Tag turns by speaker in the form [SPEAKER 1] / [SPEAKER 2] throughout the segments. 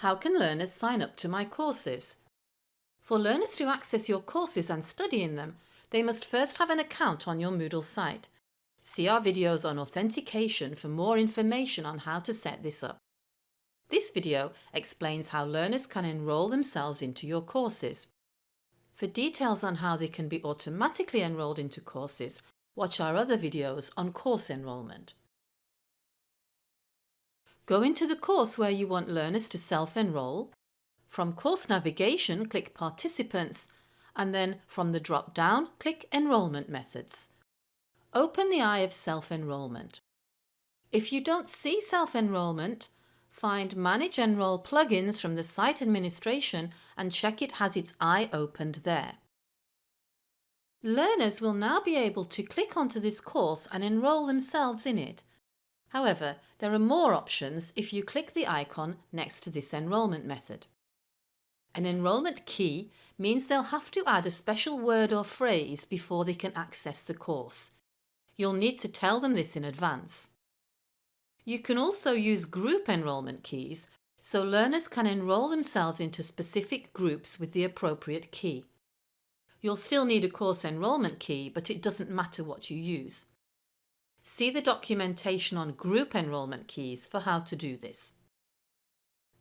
[SPEAKER 1] How can learners sign up to my courses? For learners to access your courses and study in them, they must first have an account on your Moodle site. See our videos on authentication for more information on how to set this up. This video explains how learners can enrol themselves into your courses. For details on how they can be automatically enrolled into courses, watch our other videos on course enrolment. Go into the course where you want learners to self-enroll. From Course Navigation, click Participants and then from the drop-down, click Enrolment Methods. Open the eye of Self-Enrolment. If you don't see Self-Enrolment, find Manage Enroll plugins from the site administration and check it has its eye opened there. Learners will now be able to click onto this course and enrol themselves in it However, there are more options if you click the icon next to this enrolment method. An enrolment key means they'll have to add a special word or phrase before they can access the course. You'll need to tell them this in advance. You can also use group enrolment keys so learners can enrol themselves into specific groups with the appropriate key. You'll still need a course enrolment key but it doesn't matter what you use. See the documentation on group enrolment keys for how to do this.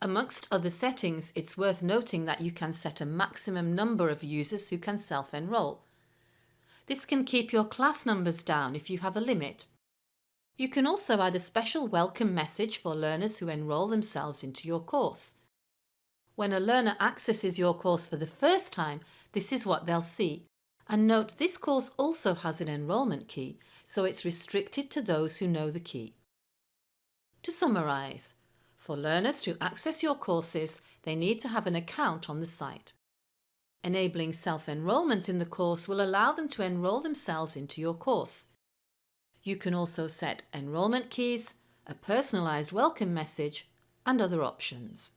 [SPEAKER 1] Amongst other settings, it's worth noting that you can set a maximum number of users who can self-enroll. This can keep your class numbers down if you have a limit. You can also add a special welcome message for learners who enrol themselves into your course. When a learner accesses your course for the first time, this is what they'll see. And note this course also has an enrolment key, so it's restricted to those who know the key. To summarise, for learners to access your courses, they need to have an account on the site. Enabling self-enrolment in the course will allow them to enrol themselves into your course. You can also set enrolment keys, a personalised welcome message and other options.